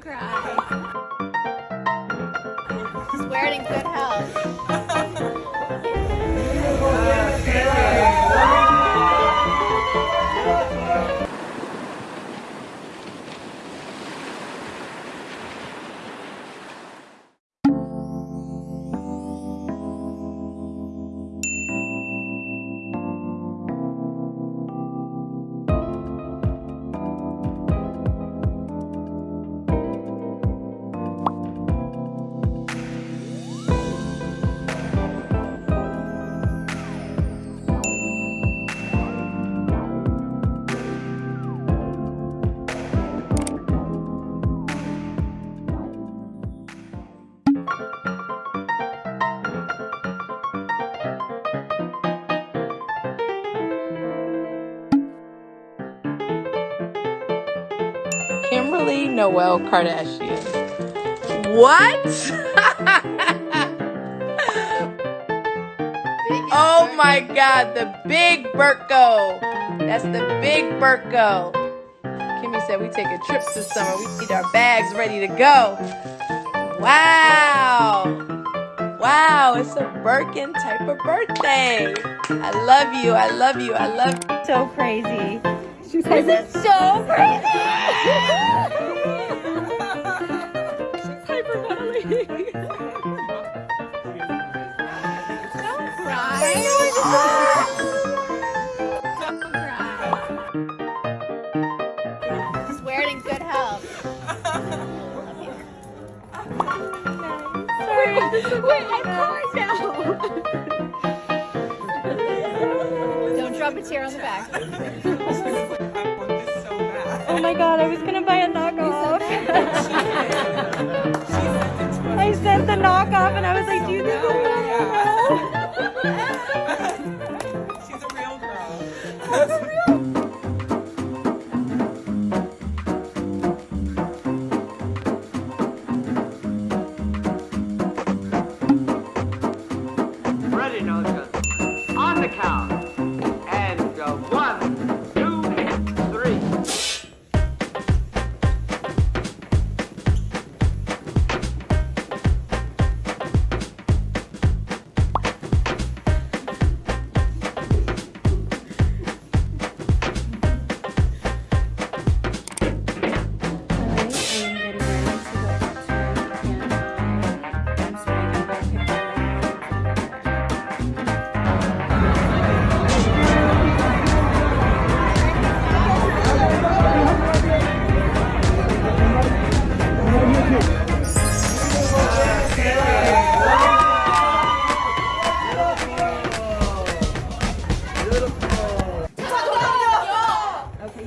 Cry. Just wear it in good health. Kimberly Noel Kardashian. What? oh my god, the big Burko. That's the big Burko. Kimmy said we take a trip this summer. We need our bags ready to go. Wow. Wow, it's a Birkin type of birthday. I love you. I love you. I love you. So crazy. She says it's so crazy. She's hyperventilating. Don't cry. Wait, I'm crying now. Don't drop a tear on the back. God, I was gonna buy a knockoff. I sent the knockoff and I was like, do you think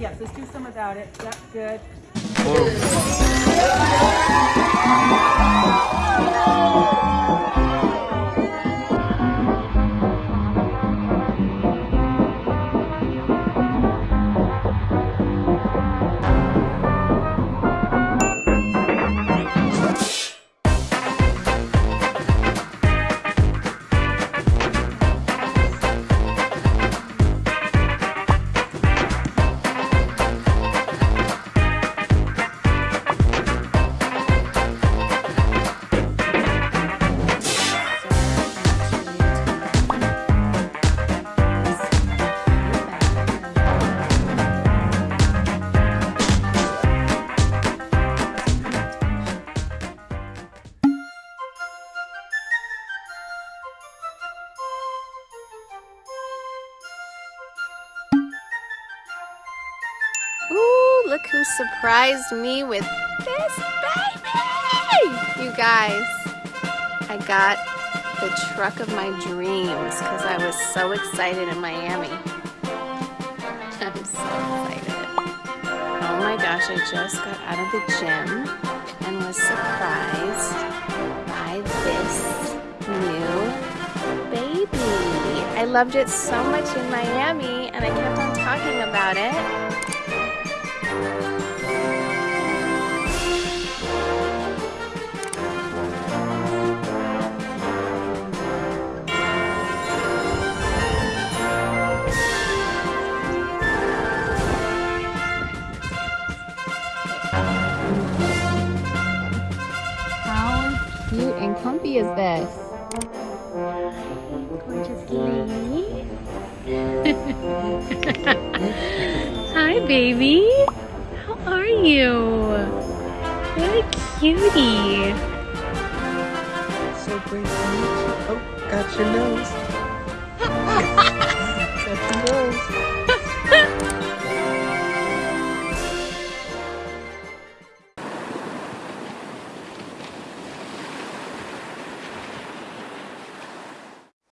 yes, let's do some without it. Yep, good. Look who surprised me with this baby! You guys, I got the truck of my dreams because I was so excited in Miami. I'm so excited. Oh my gosh, I just got out of the gym and was surprised by this new baby. I loved it so much in Miami and I kept on talking about it. Gorgeous lady. Hi, baby. How are you? What a cutie. So great to meet you. Oh, got your nose. got your nose.